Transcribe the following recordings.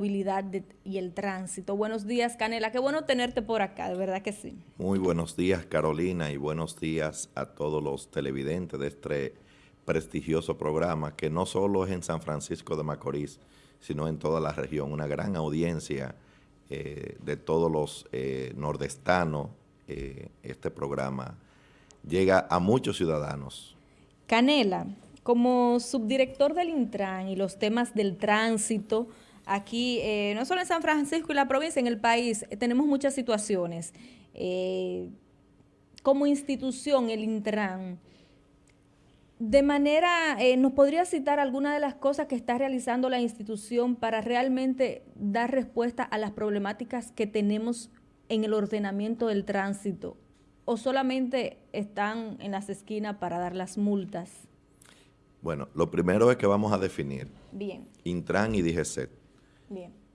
movilidad y el tránsito. Buenos días, Canela. Qué bueno tenerte por acá, de verdad que sí. Muy buenos días, Carolina, y buenos días a todos los televidentes de este prestigioso programa, que no solo es en San Francisco de Macorís, sino en toda la región. Una gran audiencia eh, de todos los eh, nordestanos. Eh, este programa llega a muchos ciudadanos. Canela, como subdirector del Intran y los temas del tránsito, Aquí, eh, no solo en San Francisco y la provincia, en el país, eh, tenemos muchas situaciones. Eh, como institución, el Intran, de manera, ¿nos podría citar alguna de las cosas que está realizando la institución para realmente dar respuesta a las problemáticas que tenemos en el ordenamiento del tránsito? ¿O solamente están en las esquinas para dar las multas? Bueno, lo primero es que vamos a definir Bien. Intran y DGCET.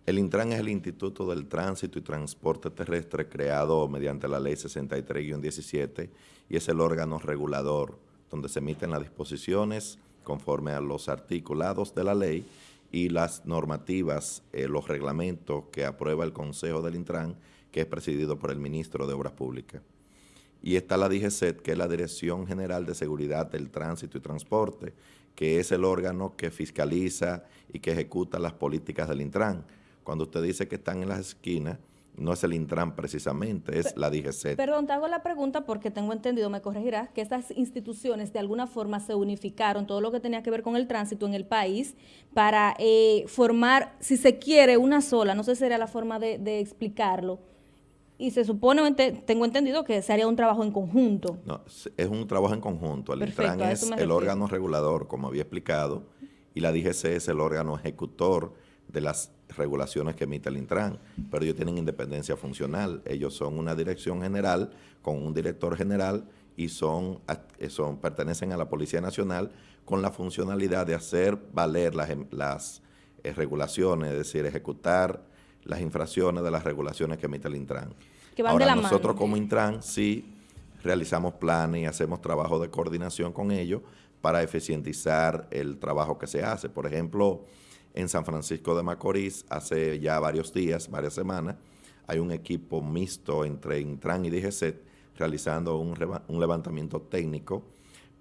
El Intran es el Instituto del Tránsito y Transporte Terrestre creado mediante la Ley 63-17 y es el órgano regulador donde se emiten las disposiciones conforme a los articulados de la ley y las normativas, eh, los reglamentos que aprueba el Consejo del Intran, que es presidido por el Ministro de Obras Públicas. Y está la DGCET, que es la Dirección General de Seguridad del Tránsito y Transporte, que es el órgano que fiscaliza y que ejecuta las políticas del Intran. Cuando usted dice que están en las esquinas, no es el Intran precisamente, es la DGC. Perdón, te hago la pregunta porque tengo entendido, me corregirás, que estas instituciones de alguna forma se unificaron, todo lo que tenía que ver con el tránsito en el país, para eh, formar, si se quiere, una sola, no sé si sería la forma de explicarlo, y se supone, tengo entendido que se haría un trabajo en conjunto. No, es un trabajo en conjunto. El Intran es el órgano regulador, como había explicado, y la DGC es el órgano ejecutor de las regulaciones que emite el Intran, pero ellos tienen independencia funcional. Ellos son una dirección general con un director general y son, son pertenecen a la Policía Nacional con la funcionalidad de hacer valer las, las eh, regulaciones, es decir, ejecutar las infracciones de las regulaciones que emite el Intran. Ahora, nosotros como Intran sí realizamos planes y hacemos trabajo de coordinación con ellos para eficientizar el trabajo que se hace. Por ejemplo, en San Francisco de Macorís, hace ya varios días, varias semanas, hay un equipo mixto entre Intran y DGCET realizando un, un levantamiento técnico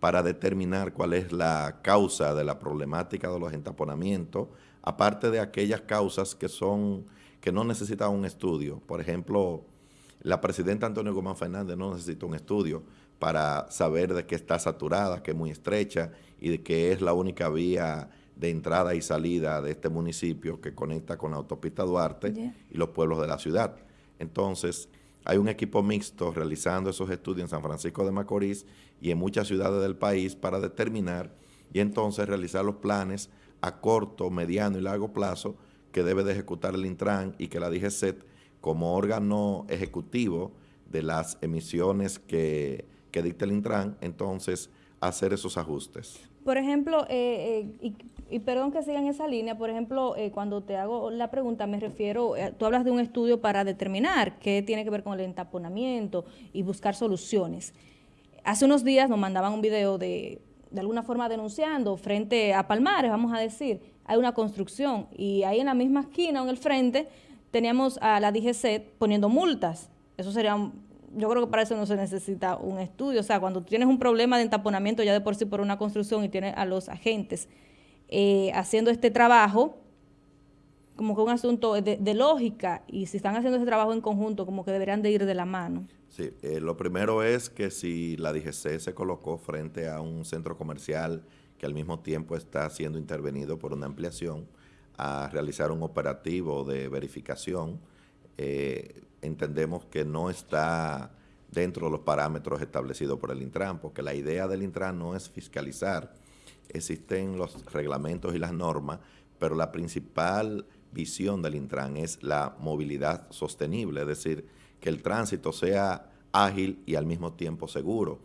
para determinar cuál es la causa de la problemática de los entaponamientos, aparte de aquellas causas que son que no necesita un estudio. Por ejemplo, la presidenta Antonio Gómez Fernández no necesita un estudio para saber de que está saturada, que es muy estrecha y de que es la única vía de entrada y salida de este municipio que conecta con la autopista Duarte y los pueblos de la ciudad. Entonces, hay un equipo mixto realizando esos estudios en San Francisco de Macorís y en muchas ciudades del país para determinar y entonces realizar los planes a corto, mediano y largo plazo que debe de ejecutar el Intran y que la DGCET como órgano ejecutivo de las emisiones que, dicta el Intran, entonces hacer esos ajustes. Por ejemplo, eh, eh, y, perdón que siga en esa línea, por ejemplo, eh, cuando te hago la pregunta me refiero, tú hablas de un estudio para determinar qué tiene que ver con el entaponamiento y buscar soluciones. Hace unos días nos mandaban un video de, de alguna forma denunciando frente a Palmares, vamos a decir, hay una construcción y ahí en la misma esquina, en el frente, teníamos a la DGC poniendo multas. Eso sería, yo creo que para eso no se necesita un estudio. O sea, cuando tienes un problema de entaponamiento ya de por sí por una construcción y tienes a los agentes eh, haciendo este trabajo, como que un asunto de, lógica, y si están haciendo ese trabajo en conjunto, como que deberían de ir de la mano. Sí, eh, lo primero es que si la DGC se colocó frente a un centro comercial que al mismo tiempo está siendo intervenido por una ampliación a realizar un operativo de verificación. Eh, entendemos que no está dentro de los parámetros establecidos por el Intran, porque la idea del Intran no es fiscalizar, existen los reglamentos y las normas, pero la principal visión del Intran es la movilidad sostenible, es decir, que el tránsito sea ágil y al mismo tiempo seguro.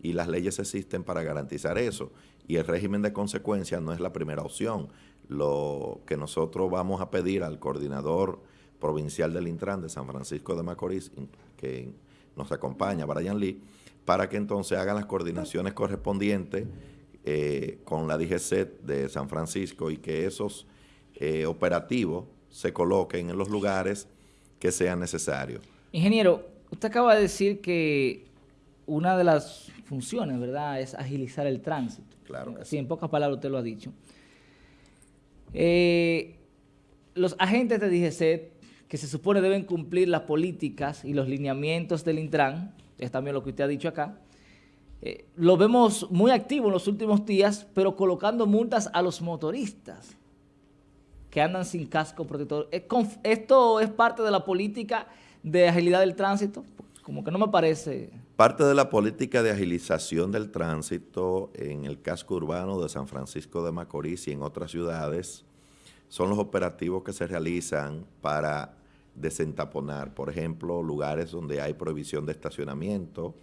Y las leyes existen para garantizar eso y el régimen de consecuencias no es la primera opción. Lo que nosotros vamos a pedir al coordinador provincial del Intran de San Francisco de Macorís, que nos acompaña, Brian Lee, para que entonces hagan las coordinaciones correspondientes eh, con la DGC de San Francisco y que esos eh, operativos se coloquen en los lugares que sean necesarios. Ingeniero, usted acaba de decir que una de las funciones, ¿verdad?, es agilizar el tránsito. Claro. Sí, en pocas palabras usted lo ha dicho. Eh, los agentes de DGC que se supone deben cumplir las políticas y los lineamientos del Intran, es también lo que usted ha dicho acá, eh, lo vemos muy activo en los últimos días, pero colocando multas a los motoristas que andan sin casco protector. ¿Esto es parte de la política de agilidad del tránsito? Como que no me parece... Parte de la política de agilización del tránsito en el casco urbano de San Francisco de Macorís y en otras ciudades son los operativos que se realizan para desentaponar, por ejemplo, lugares donde hay prohibición de estacionamiento,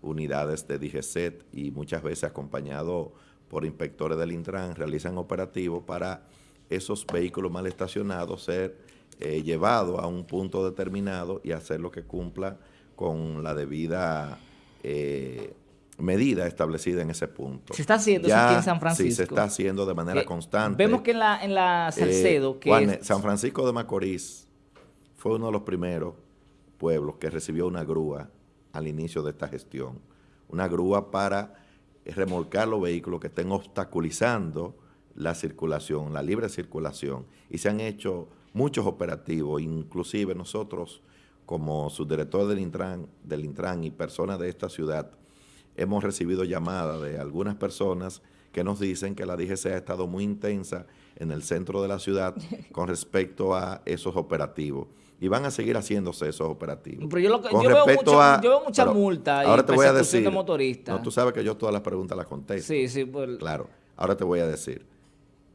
unidades de DGCET y muchas veces acompañado por inspectores del Intran, realizan operativos para esos vehículos mal estacionados ser eh, llevados a un punto determinado y hacer lo que cumpla con la debida eh, medida establecida en ese punto. Se está haciendo eso aquí en San Francisco. Sí, se está haciendo de manera constante. Vemos que en la, en la eh, Salcedo... que San Francisco de Macorís fue uno de los primeros pueblos que recibió una grúa al inicio de esta gestión. Una grúa para remolcar los vehículos que estén obstaculizando la circulación, la libre circulación. Y se han hecho muchos operativos, inclusive nosotros como subdirector del Intran, del Intran y personas de esta ciudad, hemos recibido llamadas de algunas personas que nos dicen que la DGC ha estado muy intensa en el centro de la ciudad con respecto a esos operativos. Y van a seguir haciéndose esos operativos. Pero yo, lo, yo, veo, mucho, a, yo veo mucha multa ahora te voy a decir, No, tú sabes que yo todas las preguntas las contesto. Sí, sí. Pues, claro. Ahora te voy a decir.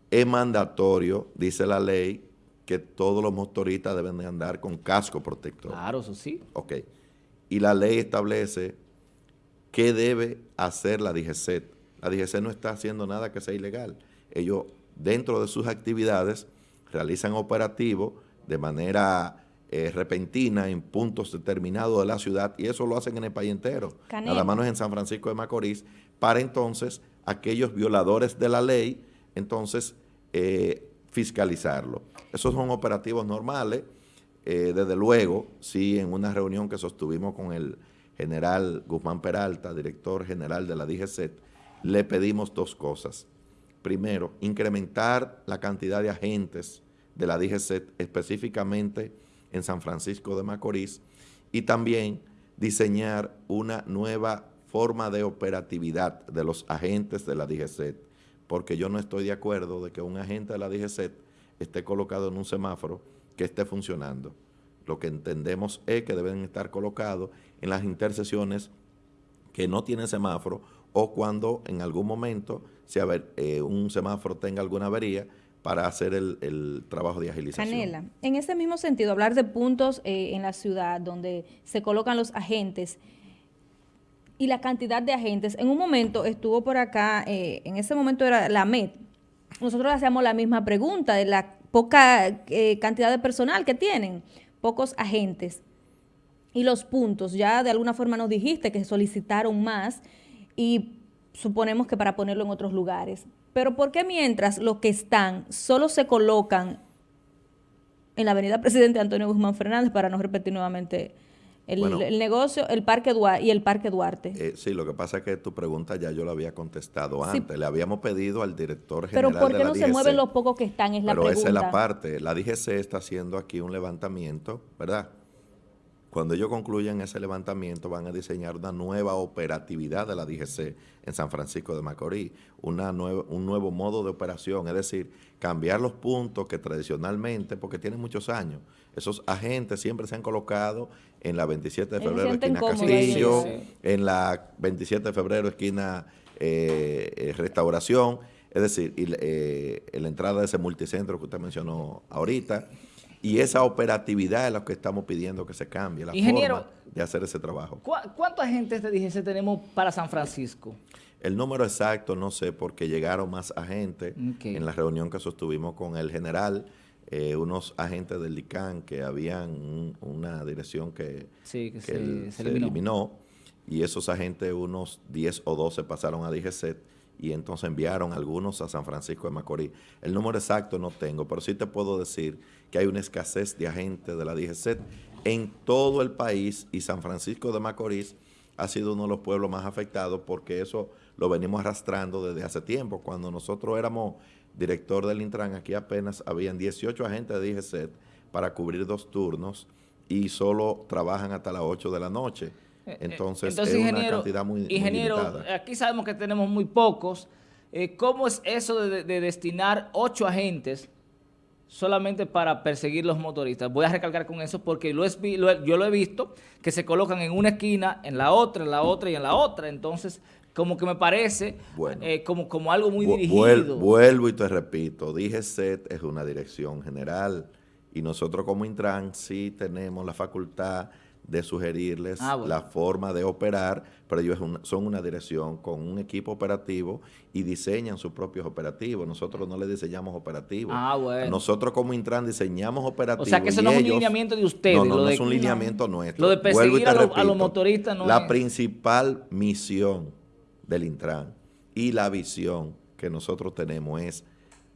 Es mandatorio, dice la ley, que todos los motoristas deben de andar con casco protector. Claro, eso sí. Ok. Y la ley establece qué debe hacer la DGCET. La DGCET no está haciendo nada que sea ilegal. Ellos, dentro de sus actividades, realizan operativos de manera eh, repentina en puntos determinados de la ciudad y eso lo hacen en el país entero. Nada más no es en San Francisco de Macorís, para entonces aquellos violadores de la ley, entonces eh, fiscalizarlo. Esos son operativos normales. Eh, desde luego, sí, en una reunión que sostuvimos con el general Guzmán Peralta, director general de la DGCET, le pedimos dos cosas. Primero, incrementar la cantidad de agentes de la DGCET, específicamente en San Francisco de Macorís, y también diseñar una nueva forma de operatividad de los agentes de la DGCET, porque yo no estoy de acuerdo de que un agente de la DGCET esté colocado en un semáforo que esté funcionando. Lo que entendemos es que deben estar colocados en las intersecciones que no tienen semáforo o cuando en algún momento si eh, un semáforo tenga alguna avería para hacer el, trabajo de agilización. Canela, en ese mismo sentido, hablar de puntos eh, en la ciudad donde se colocan los agentes y la cantidad de agentes. En un momento estuvo por acá, eh, en ese momento era la MED, nosotros hacíamos la misma pregunta de la poca eh, cantidad de personal que tienen, pocos agentes. Y los puntos, ya de alguna forma nos dijiste que solicitaron más y suponemos que para ponerlo en otros lugares. Pero ¿por qué mientras los que están solo se colocan en la avenida Presidente Antonio Guzmán Fernández, para no repetir nuevamente el, negocio, el Parque Duarte y el Parque Duarte. Eh, sí, lo que pasa es que tu pregunta ya yo la había contestado antes. Le habíamos pedido al director general Pero ¿por qué no se mueven los pocos que están? Es la Pero esa es la parte. La DGC está haciendo aquí un levantamiento, ¿verdad? Cuando ellos concluyan ese levantamiento van a diseñar una nueva operatividad de la DGC en San Francisco de Macorís, una un nuevo modo de operación, es decir, cambiar los puntos que tradicionalmente, porque tienen muchos años, esos agentes siempre se han colocado en la 27 de febrero, esquina Castillo, en la 27 de febrero, esquina eh, eh, Restauración, es decir, y, eh, en la entrada de ese multicentro que usted mencionó ahorita, y esa operatividad es lo que estamos pidiendo que se cambie, la forma de hacer ese trabajo. ¿Cuántos agentes de DGC tenemos para San Francisco? El número exacto no sé, porque llegaron más agentes en la reunión que sostuvimos con el general, eh, unos agentes del DICAN que habían una dirección que, se, eliminó. y esos agentes, unos 10 o 12 pasaron a DGC y entonces enviaron algunos a San Francisco de Macorís. El número exacto no tengo, pero sí te puedo decir que hay una escasez de agentes de la DGC en todo el país y San Francisco de Macorís ha sido uno de los pueblos más afectados porque eso lo venimos arrastrando desde hace tiempo. Cuando nosotros éramos director del Intran, aquí apenas habían 18 agentes de DGC para cubrir dos turnos y solo trabajan hasta las 8 de la noche. Eh, eh, entonces, es una cantidad muy, ingeniero, aquí sabemos que tenemos muy pocos. Eh, ¿Cómo es eso de, destinar ocho agentes solamente para perseguir los motoristas? Voy a recalcar con eso porque lo es, yo lo he visto, que se colocan en una esquina, en la otra, en la otra y en la otra. Entonces, como que me parece como, como algo muy dirigido. Vuelvo y te repito, dije set es una dirección general y nosotros como Intran sí tenemos la facultad de sugerirles ah, la forma de operar, pero ellos son una dirección con un equipo operativo y diseñan sus propios operativos. Nosotros no les diseñamos operativos. Ah, nosotros como Intran diseñamos operativos. O sea que eso no es un lineamiento de ustedes. No, no, no es un lineamiento nuestro. Lo de perseguir a, los motoristas no La principal misión del Intran y la visión que nosotros tenemos es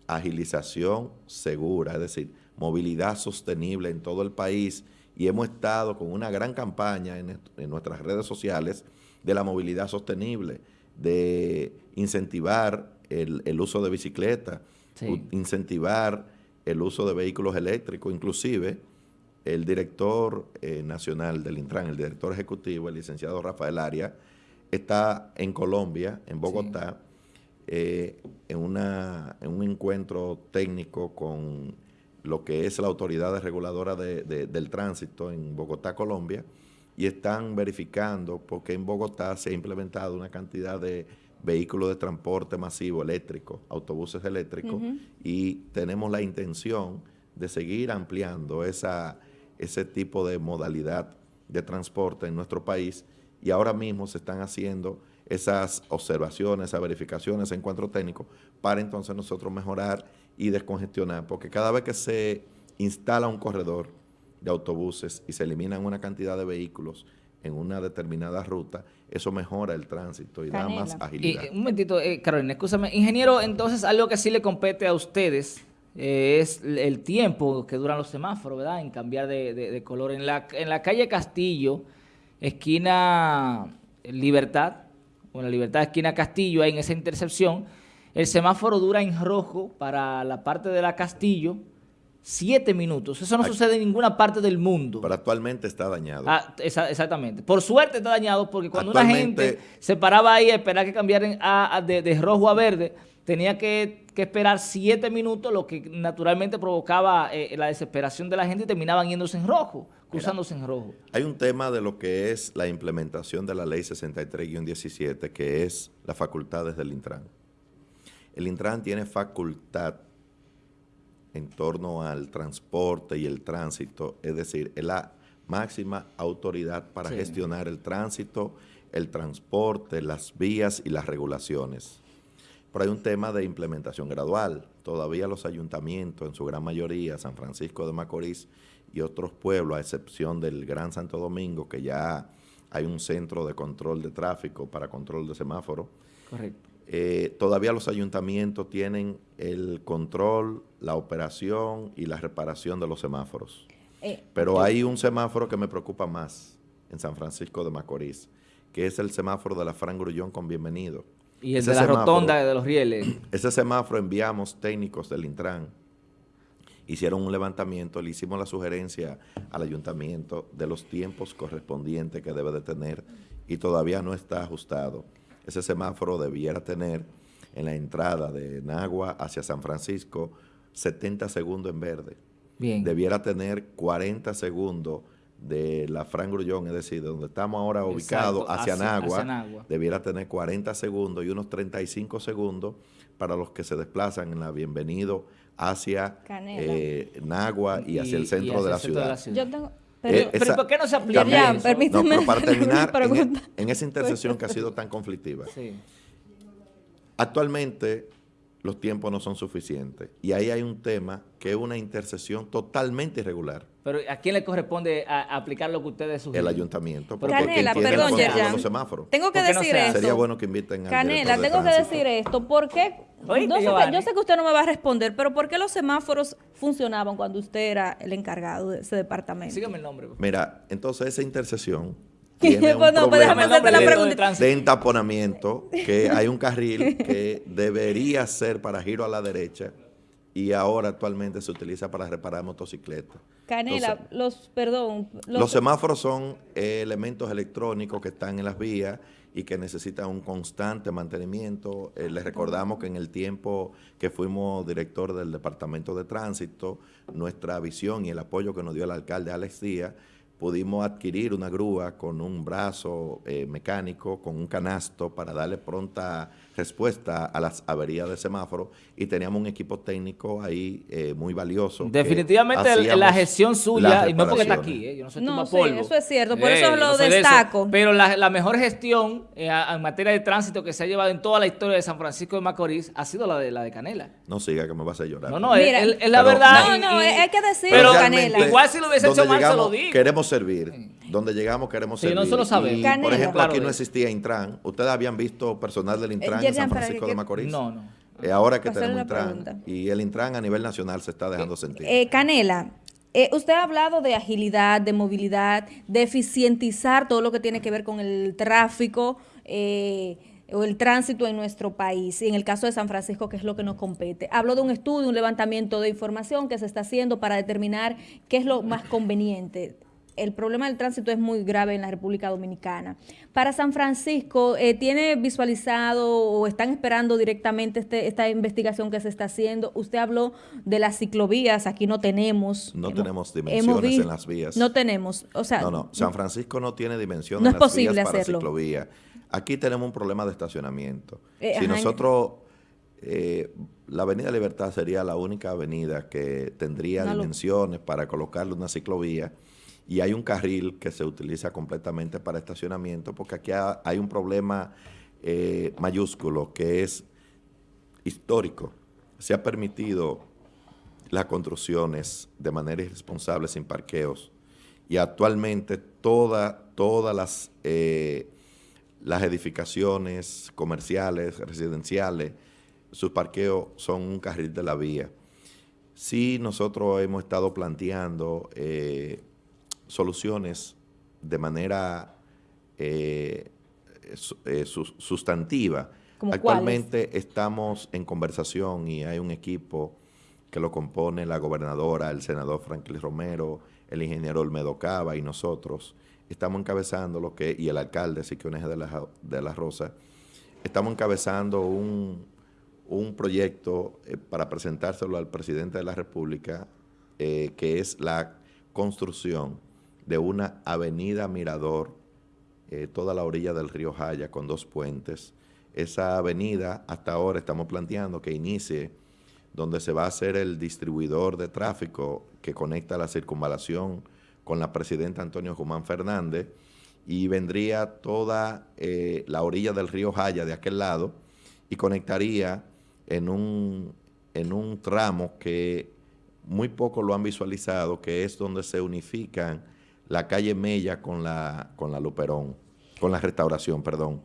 agilización segura, es decir, movilidad sostenible en todo el país y hemos estado con una gran campaña en, nuestras redes sociales de la movilidad sostenible, de incentivar el, uso de bicicleta, incentivar el uso de vehículos eléctricos, inclusive el director eh, nacional del Intran, el director ejecutivo, el licenciado Rafael Aria, está en Colombia, en Bogotá, eh, en, una, en un encuentro técnico con lo que es la autoridad reguladora del tránsito en Bogotá, Colombia, y están verificando porque en Bogotá se ha implementado una cantidad de vehículos de transporte masivo eléctrico, autobuses eléctricos, y tenemos la intención de seguir ampliando esa, ese tipo de modalidad de transporte en nuestro país y ahora mismo se están haciendo esas observaciones, esas verificaciones, ese encuentro técnico, para entonces nosotros mejorar y descongestionar, porque cada vez que se instala un corredor de autobuses y se eliminan una cantidad de vehículos en una determinada ruta, eso mejora el tránsito y da más agilidad. un momentito, eh, Carolina, escúchame. Ingeniero, entonces algo que sí le compete a ustedes eh, es el tiempo que duran los semáforos, ¿verdad? En cambiar de, color. En la, en la calle Castillo, esquina Libertad, o la Libertad esquina Castillo, ahí en esa intercepción, el semáforo dura en rojo para la parte de la Castillo siete minutos. Eso no sucede en ninguna parte del mundo. Pero actualmente está dañado. Ah, exactamente. Por suerte está dañado porque cuando una gente se paraba ahí a esperar que cambiaran de, rojo a verde, tenía que, esperar siete minutos, lo que naturalmente provocaba eh, la desesperación de la gente y terminaban yéndose en rojo, cruzándose en rojo. Hay un tema de lo que es la implementación de la ley 63-17, que es las facultades del Intran. El Intran tiene facultad en torno al transporte y el tránsito, es decir, es la máxima autoridad para gestionar el tránsito, el transporte, las vías y las regulaciones. Pero hay un tema de implementación gradual. Todavía los ayuntamientos, en su gran mayoría, San Francisco de Macorís y otros pueblos, a excepción del Gran Santo Domingo, que ya hay un centro de control de tráfico para control de semáforo. Correcto. Eh, todavía los ayuntamientos tienen el control, la operación y la reparación de los semáforos. Eh, Pero hay un semáforo que me preocupa más en San Francisco de Macorís, que es el semáforo de la Fran Grullón con Bienvenido. Y el de la rotonda de los rieles. Ese semáforo enviamos técnicos del Intran, hicieron un levantamiento, le hicimos la sugerencia al ayuntamiento de los tiempos correspondientes que debe de tener y todavía no está ajustado ese semáforo debiera tener en la entrada de Nagua hacia San Francisco 70 segundos en verde. Bien. Debiera tener 40 segundos de la Fran Grullón, es decir, de donde estamos ahora ubicados hacia, Nagua, debiera tener 40 segundos y unos 35 segundos para los que se desplazan en la Bienvenido hacia eh, Nagua y hacia el centro de, la ciudad. Yo tengo, eh, pero, ¿por qué no se aplica? Ya, permítame. para terminar, en, esa intersección que ha sido tan conflictiva. Actualmente, los tiempos no son suficientes. Y ahí hay un tema que es una intercesión totalmente irregular. Pero ¿a quién le corresponde aplicar lo que ustedes sugieren? El ayuntamiento. Porque Canela, perdón, Yerjan. Tengo que decir esto. Sería bueno que inviten a Canela, tengo que decir esto. ¿Por qué? yo sé que usted no me va a responder, pero ¿por qué los semáforos funcionaban cuando usted era el encargado de ese departamento? Sígame el nombre. Mira, entonces esa intercesión tiene un pues problema de entaponamiento, que hay un carril que debería ser para giro a la derecha y ahora actualmente se utiliza para reparar motocicletas. Canela, los, perdón. Los, semáforos son elementos electrónicos que están en las vías y que necesitan un constante mantenimiento. Eh, les recordamos que en el tiempo que fuimos director del Departamento de Tránsito, nuestra visión y el apoyo que nos dio el alcalde Alex Díaz pudimos adquirir una grúa con un brazo eh, mecánico, con un canasto para darle pronta respuesta a las averías de semáforo y teníamos un equipo técnico ahí eh, muy valioso. Definitivamente la gestión suya, y no porque está aquí, eh, yo no soy no, sí, eso es cierto, por eso lo destaco. pero la, mejor gestión en materia de tránsito que se ha llevado en toda la historia de San Francisco de Macorís ha sido la de la de Canela. No siga que me vas a llorar. No, no, es, la verdad. No, no, hay que decirlo, Canela. Igual si lo hubiese hecho mal, se lo digo. Queremos servir. Donde llegamos queremos servir. Sí, no sabemos. por ejemplo, aquí no existía Intran. ¿Ustedes habían visto personal del Intran en San Francisco de Macorís? No, no. Eh, ahora que tenemos Intran. Y el Intran a nivel nacional se está dejando sentir. Eh, Canela, eh, usted ha hablado de agilidad, de movilidad, de eficientizar todo lo que tiene que ver con el tráfico o el tránsito en nuestro país, y en el caso de San Francisco, que es lo que nos compete. Hablo de un estudio, un levantamiento de información que se está haciendo para determinar qué es lo más conveniente el problema del tránsito es muy grave en la República Dominicana. Para San Francisco, eh, ¿tiene visualizado o están esperando directamente este, esta investigación que se está haciendo? Usted habló de las ciclovías, aquí no tenemos. No tenemos dimensiones en las vías. No tenemos, o sea... No, no, San Francisco no tiene dimensiones en las vías para ciclovía. Aquí tenemos un problema de estacionamiento. Eh, si nosotros... Eh, la Avenida Libertad sería la única avenida que tendría dimensiones para colocarle una ciclovía y hay un carril que se utiliza completamente para estacionamiento, porque aquí hay un problema eh, mayúsculo que es histórico. Se ha permitido las construcciones de manera irresponsable sin parqueos y actualmente toda, todas las, eh, las edificaciones comerciales, residenciales, sus parqueos son un carril de la vía. Sí, nosotros hemos estado planteando eh, soluciones de manera eh, eh, sustantiva. Actualmente estamos en conversación y hay un equipo que lo compone la gobernadora, el senador Franklin Romero, el ingeniero Olmedo Cava y nosotros. Estamos encabezando lo que, y el alcalde Siquiones de la, de la Rosa, estamos encabezando un, proyecto eh, para presentárselo al presidente de la República, que es la construcción de una avenida Mirador, eh, toda la orilla del río Jaya con dos puentes. Esa avenida hasta ahora estamos planteando que inicie donde se va a hacer el distribuidor de tráfico que conecta la circunvalación con la presidenta Antonio Guzmán Fernández y vendría toda eh, la orilla del río Jaya de aquel lado y conectaría en un, en un tramo que muy poco lo han visualizado, que es donde se unifican la calle Mella con la, con la Luperón, con la restauración, perdón,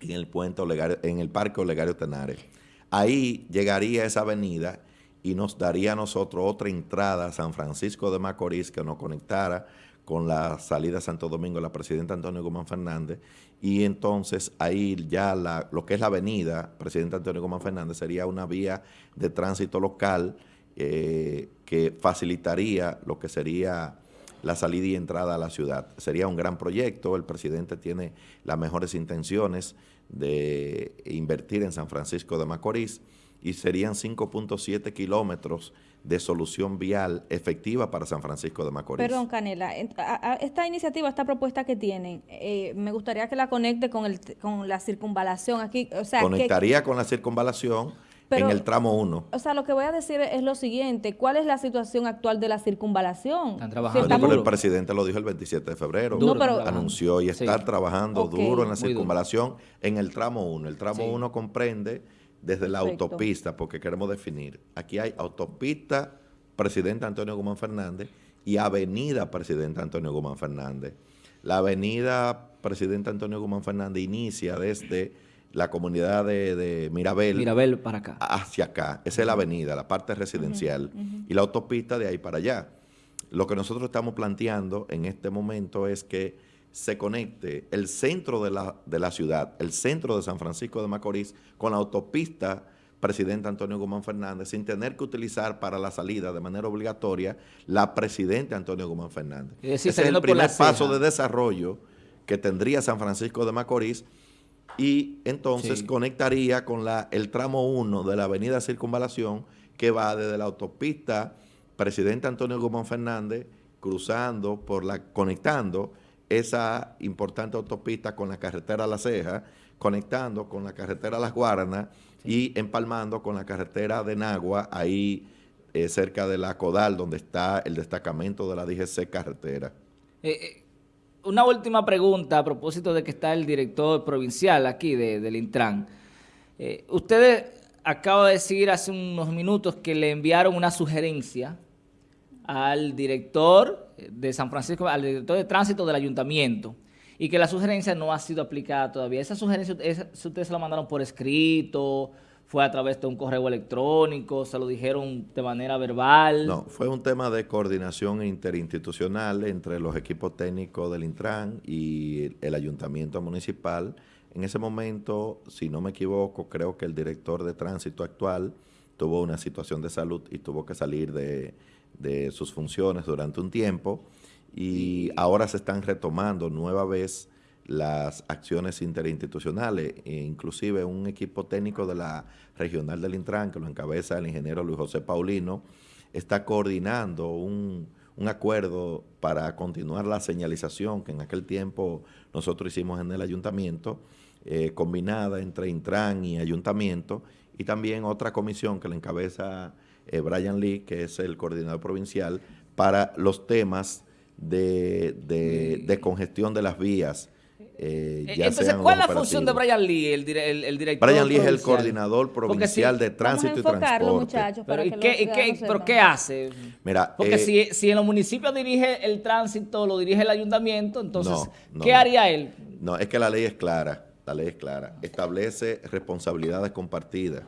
en el puente en el Parque Olegario Tenares. Ahí llegaría esa avenida y nos daría a nosotros otra entrada a San Francisco de Macorís que nos conectara con la salida a Santo Domingo la presidenta Antonio Guzmán Fernández y entonces ahí ya la, lo que es la avenida Presidente Antonio Guzmán Fernández sería una vía de tránsito local eh, que facilitaría lo que sería la salida y entrada a la ciudad. Sería un gran proyecto, el presidente tiene las mejores intenciones de invertir en San Francisco de Macorís y serían 5.7 kilómetros de solución vial efectiva para San Francisco de Macorís. Perdón, Canela, esta iniciativa, esta propuesta que tienen, eh, me gustaría que la conecte con, el, con la circunvalación aquí. O sea, Conectaría con la circunvalación en el tramo 1. O sea, lo que voy a decir es lo siguiente, ¿cuál es la situación actual de la circunvalación? Están trabajando. el presidente lo dijo el 27 de febrero, anunció y está trabajando duro en la circunvalación en el tramo 1. El tramo 1 comprende desde la autopista, porque queremos definir. Aquí hay autopista Presidente Antonio Guzmán Fernández y Avenida Presidente Antonio Guzmán Fernández. La Avenida Presidente Antonio Guzmán Fernández inicia desde la comunidad de, Mirabel. Mirabel para acá. Hacia acá. Esa es la avenida, la parte residencial. Y la autopista de ahí para allá. Lo que nosotros estamos planteando en este momento es que se conecte el centro de la, de la ciudad, el centro de San Francisco de Macorís, con la autopista presidente Antonio Guzmán Fernández, sin tener que utilizar para la salida de manera obligatoria la presidente Antonio Guzmán Fernández. Ese es el primer paso de desarrollo que tendría San Francisco de Macorís y entonces conectaría con la, el tramo 1 de la avenida Circunvalación que va desde la autopista presidente Antonio Guzmán Fernández cruzando por la, conectando esa importante autopista con la carretera La Ceja, conectando con la carretera Las Guaranas y empalmando con la carretera de Nagua, ahí eh, cerca de la Codal, donde está el destacamento de la DGC Carretera. Eh, eh, una última pregunta a propósito de que está el director provincial aquí del Intran. usted acaba de decir hace unos minutos que le enviaron una sugerencia al director de San Francisco, al director de tránsito del ayuntamiento, y que la sugerencia no ha sido aplicada todavía. Esa sugerencia ustedes se la mandaron por escrito, fue a través de un correo electrónico, se lo dijeron de manera verbal. No, fue un tema de coordinación interinstitucional entre los equipos técnicos del Intran y el ayuntamiento municipal. En ese momento, si no me equivoco, creo que el director de tránsito actual tuvo una situación de salud y tuvo que salir de, sus funciones durante un tiempo y ahora se están retomando nueva vez las acciones interinstitucionales, e inclusive un equipo técnico de la regional del Intran, que lo encabeza el ingeniero Luis José Paulino, está coordinando un, acuerdo para continuar la señalización que en aquel tiempo nosotros hicimos en el ayuntamiento, eh, combinada entre Intran y ayuntamiento, y también otra comisión que le encabeza eh, Brian Lee, que es el coordinador provincial, para los temas de, de, congestión de las vías. Eh, eh Entonces, ¿cuál es la función de Brian Lee, el, el, director Brian Lee es el coordinador provincial de tránsito y transporte. Muchachos, pero, ¿y qué, qué, ¿Pero qué hace? Mira, Porque eh, si, si, en los municipios dirige el tránsito, lo dirige el ayuntamiento, entonces, ¿qué haría él? No, es que la ley es clara, la ley es clara. Establece responsabilidades compartidas.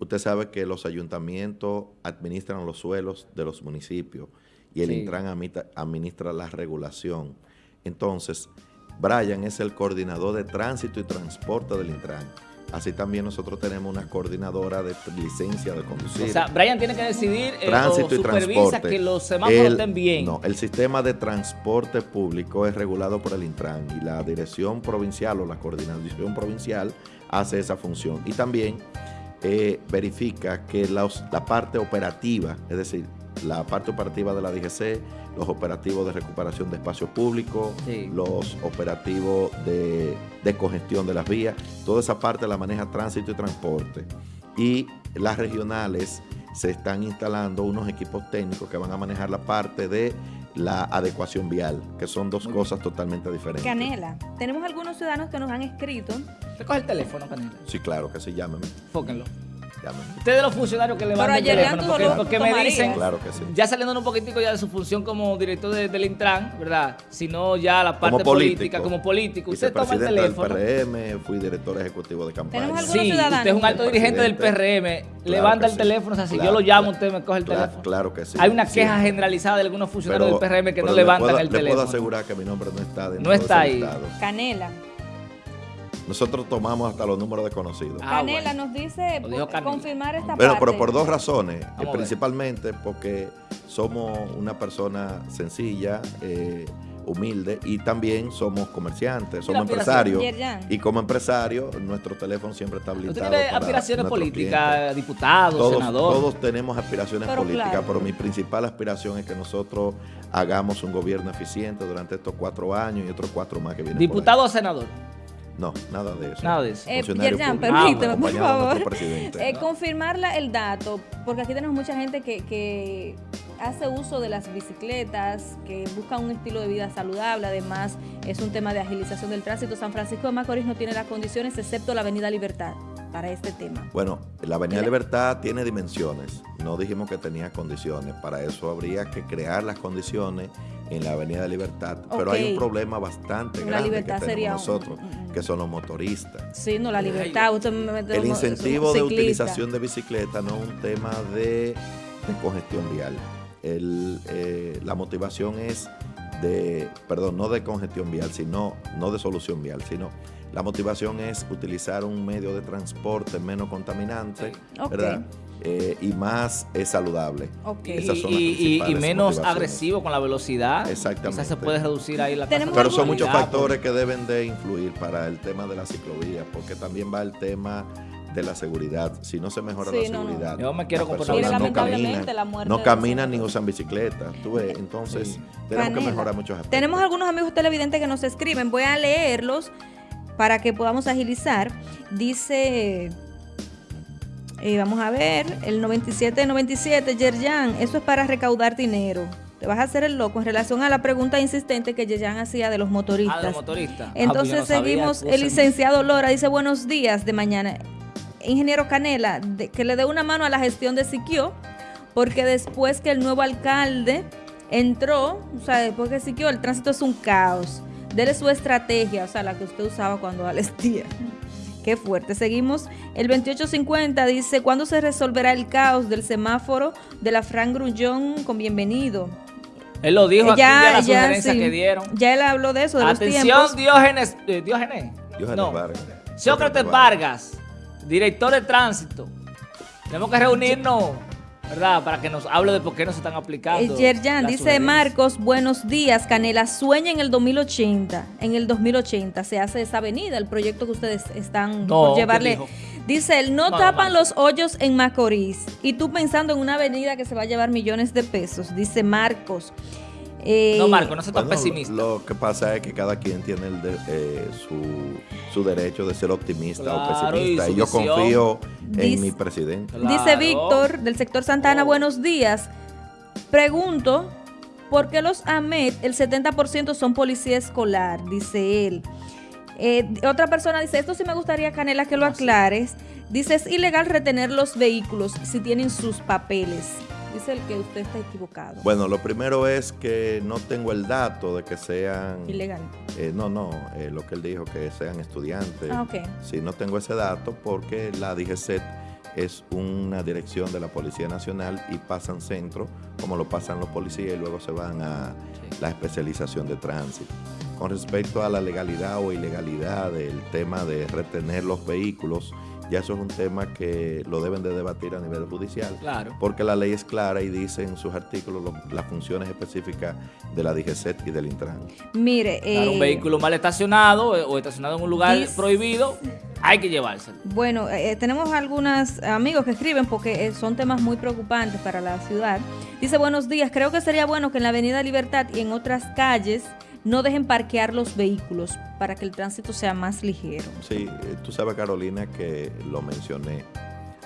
Usted sabe que los ayuntamientos administran los suelos de los municipios y el Intran administra la regulación. Entonces, Brian es el coordinador de tránsito y transporte del Intran. Así también nosotros tenemos una coordinadora de licencia de conducir. O sea, Brian tiene que decidir eh, tránsito y transporte. que los semáforos estén bien. No, el sistema de transporte público es regulado por el Intran y la dirección provincial o la coordinación provincial hace esa función. Y también eh, verifica que la parte operativa, es decir, la parte operativa de la DGC, los operativos de recuperación de espacios públicos, los operativos de, congestión de las vías, toda esa parte la maneja tránsito y transporte. Y las regionales se están instalando unos equipos técnicos que van a manejar la parte de la adecuación vial, que son dos cosas totalmente diferentes. Canela, tenemos algunos ciudadanos que nos han escrito. ¿Te coge el teléfono, Canela? Sí, claro, que sí, llámeme. Fóquenlo. Ustedes los funcionarios que le van el teléfono, porque, me dicen, ya saliendo un poquitico ya de su función como director del Intran, ¿verdad? Sino ya la parte política, como político. Usted toma el teléfono. del PRM, fui director ejecutivo de campaña. Sí, usted es un alto dirigente del PRM, levanta el teléfono, así yo lo llamo, usted me coge el teléfono. Claro que sí. Hay una queja generalizada de algunos funcionarios del PRM que no levantan el teléfono. Le puedo asegurar que mi nombre no está dentro No está ahí. Canela. Nosotros tomamos hasta los números desconocidos. Ah, Canela nos dice confirmar esta parte. Pero por dos razones. Eh, principalmente porque somos una persona sencilla, eh, humilde y también somos comerciantes, somos empresarios. Y como empresario, nuestro teléfono siempre está habilitado. ¿Usted tiene aspiraciones políticas, diputados, todos, senador? Todos tenemos aspiraciones políticas, pero mi principal aspiración es que nosotros hagamos un gobierno eficiente durante estos cuatro años y otros cuatro más que vienen. ¿Diputado o senador? No, nada de eso. Nada de eso. Eh, Yerjan, permíteme, por favor. Eh, confirmarla el dato, porque aquí tenemos mucha gente que, que hace uso de las bicicletas, que busca un estilo de vida saludable, además es un tema de agilización del tránsito. San Francisco de Macorís no tiene las condiciones excepto la Avenida Libertad. para este tema? Bueno, la Avenida Libertad tiene dimensiones, no dijimos que tenía condiciones, para eso habría que crear las condiciones en la Avenida Libertad, pero hay un problema bastante grande que tenemos nosotros, que son los motoristas. Sí, no, la libertad. el incentivo de utilización de bicicleta no es un tema de, congestión vial. Eh, la motivación es de, perdón, no de congestión vial, sino, no de solución vial, sino la motivación es utilizar un medio de transporte menos contaminante, ¿verdad? Eh, y más es saludable. y, menos agresivo con la velocidad. Exactamente. se puede reducir ahí la Pero son muchos factores que deben de influir para el tema de la ciclovía, porque también va el tema de la seguridad. Si no se mejora la seguridad, yo me quiero no caminan, no caminan ni usan bicicleta. Entonces, tenemos que mejorar muchos aspectos. Tenemos algunos amigos televidentes que nos escriben. Voy a leerlos para que podamos agilizar. Dice eh, vamos a ver, el 97-97, Yerjan, eso es para recaudar dinero. Te vas a hacer el loco en relación a la pregunta insistente que Yerjan hacía de los motoristas. Ah, de los motoristas. Ah, Entonces seguimos, el licenciado Lora dice buenos días de mañana. Ingeniero Canela, que le dé una mano a la gestión de Siquio, porque después que el nuevo alcalde entró, o sea, después que Siquio, el tránsito es un caos. Dele su estrategia, o sea, la que usted usaba cuando Alestía. Qué fuerte. Seguimos. El 2850 dice, ¿cuándo se resolverá el caos del semáforo de la Fran Grullón con bienvenido? Él lo dijo ya, aquí, ya la sugerencia que dieron. Ya él habló de eso, de Atención, los Diógenes, eh, Diógenes. Diógenes Vargas. Sócrates Vargas, director de tránsito. Tenemos que reunirnos ¿verdad? Para que nos hable de por qué no se están aplicando. Yerjan, dice Marcos, buenos días, Canela, sueña en el 2080, en el 2080 se hace esa avenida, el proyecto que ustedes están por llevarle. Dice él, no, tapan los hoyos en Macorís y tú pensando en una avenida que se va a llevar millones de pesos, dice Marcos. Eh, no, Marco, no seas tan pesimista. Lo que pasa es que cada quien tiene eh, su, derecho de ser optimista o pesimista. Y, yo confío en mi presidente. Dice Víctor, del sector Santana, oh. buenos días. Pregunto, ¿por qué los AMET, el 70% son policía escolar? Dice él. Eh, otra persona dice, esto sí me gustaría, Canela, que lo aclares. Dice, es ilegal retener los vehículos si tienen sus papeles. Dice el que usted está equivocado. Bueno, lo primero es que no tengo el dato de que sean... Ilegal. Eh, no, no, eh, lo que él dijo, que sean estudiantes. Ah, ok. Sí, no tengo ese dato porque la DGCET es una dirección de la Policía Nacional y pasan centro, como lo pasan los policías, y luego se van a la especialización de tránsito. Con respecto a la legalidad o ilegalidad del tema de retener los vehículos, ya eso es un tema que lo deben de debatir a nivel judicial. Claro. Porque la ley es clara y dice en sus artículos las funciones específicas de la DGCET y del Intran. Mire, un eh, vehículo mal estacionado eh, o estacionado en un lugar prohibido, hay que llevárselo. Bueno, eh, tenemos algunos amigos que escriben porque son temas muy preocupantes para la ciudad. Dice, buenos días, creo que sería bueno que en la Avenida Libertad y en otras calles no dejen parquear los vehículos para que el tránsito sea más ligero. Sí, eh, tú sabes Carolina que lo mencioné,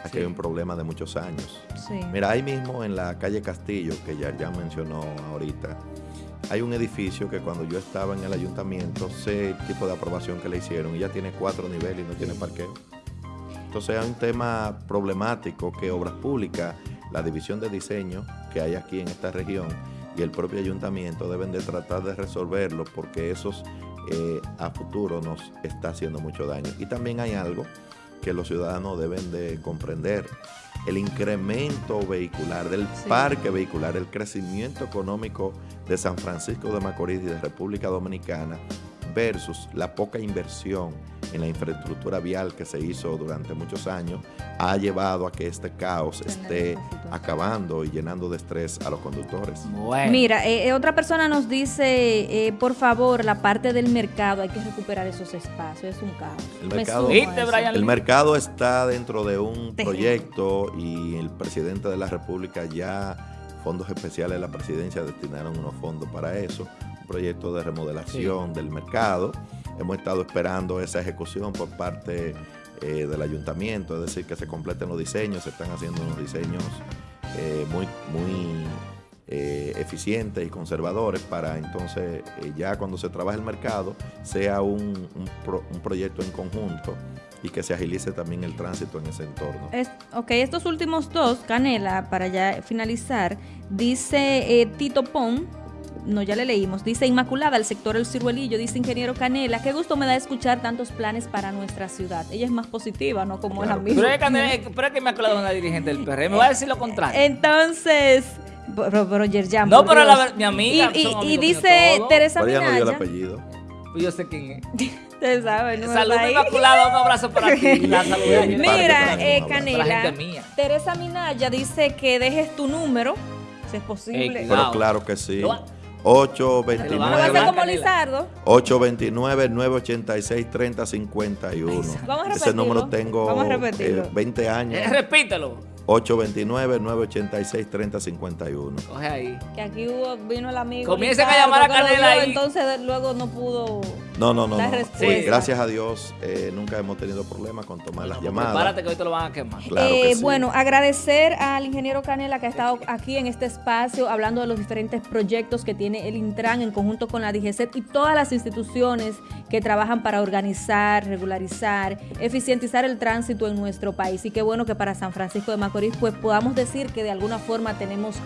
aquí hay un problema de muchos años. Sí. Mira, ahí mismo en la calle Castillo, que ya, ya mencionó ahorita, hay un edificio que cuando yo estaba en el ayuntamiento, sé el tipo de aprobación que le hicieron y ya tiene cuatro niveles y no tiene parqueo. Entonces hay un tema problemático que Obras Públicas, la división de diseño que hay aquí en esta región, y el propio ayuntamiento deben de tratar de resolverlo porque eso eh, a futuro nos está haciendo mucho daño. Y también hay algo que los ciudadanos deben de comprender. El incremento vehicular del parque vehicular, el crecimiento económico de San Francisco de Macorís y de República Dominicana versus la poca inversión en la infraestructura vial que se hizo durante muchos años ha llevado a que este caos esté acabando y llenando de estrés a los conductores. Mira, eh, eh, otra persona nos dice, eh, por favor, la parte del mercado, hay que recuperar esos espacios, es un caos. El, mercado, el mercado está dentro de un proyecto y el presidente de la República ya fondos especiales de la presidencia destinaron unos fondos para eso, un proyecto de remodelación del mercado. Hemos estado esperando esa ejecución por parte eh, del ayuntamiento, es decir, que se completen los diseños, se están haciendo unos diseños eh, muy, muy eh, eficientes y conservadores para entonces ya cuando se trabaje el mercado sea un, un proyecto en conjunto y que se agilice también el tránsito en ese entorno. ok, estos últimos dos, Canela, para ya finalizar, dice Tito Pon, no, ya le leímos, dice Inmaculada, el sector El Ciruelillo, dice Ingeniero Canela, qué gusto me da escuchar tantos planes para nuestra ciudad. Ella es más positiva, ¿no? Como la misma. Pero es, pero es que Inmaculada es una dirigente del PRM, me voy a decir lo contrario. Entonces... Pero, pero No, pero la, mi amiga. Y, y, dice Teresa Minaya. no dio el apellido. Pues yo sé quién es. Ustedes saben, ¿no? Salud Inmaculada, un abrazo para ti. Mira, eh, Canela, Teresa Minaya dice que dejes tu número, si es posible. pero claro que sí. 829 829 3051 Vamos a Ese número tengo Vamos a 20 eh, años. Eh, repítelo. 829-986-3051. Coge ahí. Que aquí hubo, vino el amigo. Comiencen a llamar a Canela ahí. Entonces luego no pudo no, no, no. gracias a Dios eh, nunca hemos tenido problemas con tomar las llamadas. Prepárate que hoy te lo van a quemar. Eh, bueno, agradecer al ingeniero Canela que ha estado aquí en este espacio hablando de los diferentes proyectos que tiene el Intran en conjunto con la DGCET y todas las instituciones que trabajan para organizar, regularizar, eficientizar el tránsito en nuestro país. Y qué bueno que para San Francisco de Macorís pues podamos decir que de alguna forma tenemos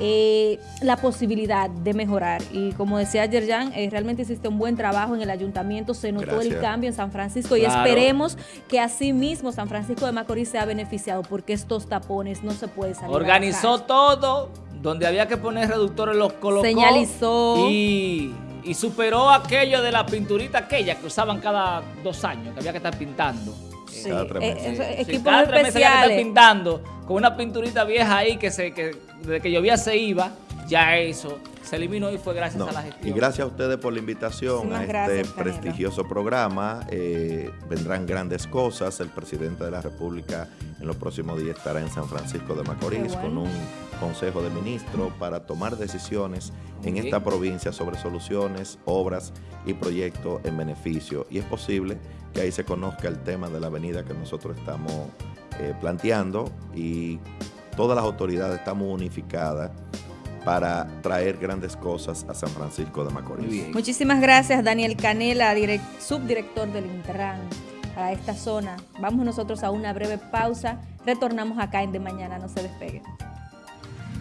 eh, la posibilidad de mejorar. Y como decía ayer Jan, eh, realmente hiciste un buen trabajo en el ayuntamiento, se notó el cambio en San Francisco y esperemos que así mismo San Francisco de Macorís sea beneficiado porque estos tapones no se puede salir. Organizó todo, donde había que poner reductores los colocó. Señalizó. Y, y superó aquello de la pinturita aquella que usaban cada dos años, que había que estar pintando. Sí, cada eh, especiales. pintando con una pinturita vieja ahí que se que desde que llovía se iba, ya eso se eliminó y fue gracias a la gestión. Y gracias a ustedes por la invitación a este prestigioso programa. Eh, vendrán grandes cosas. El presidente de la República en los próximos días estará en San Francisco de Macorís con un consejo de ministros para tomar decisiones en esta provincia sobre soluciones, obras y proyectos en beneficio. Y es posible que ahí se conozca el tema de la avenida que nosotros estamos eh, planteando y todas las autoridades estamos unificadas para traer grandes cosas a San Francisco de Macorís. Muchísimas gracias Daniel Canela, subdirector del Intran a esta zona. Vamos nosotros a una breve pausa, retornamos acá en De Mañana, no se despegue.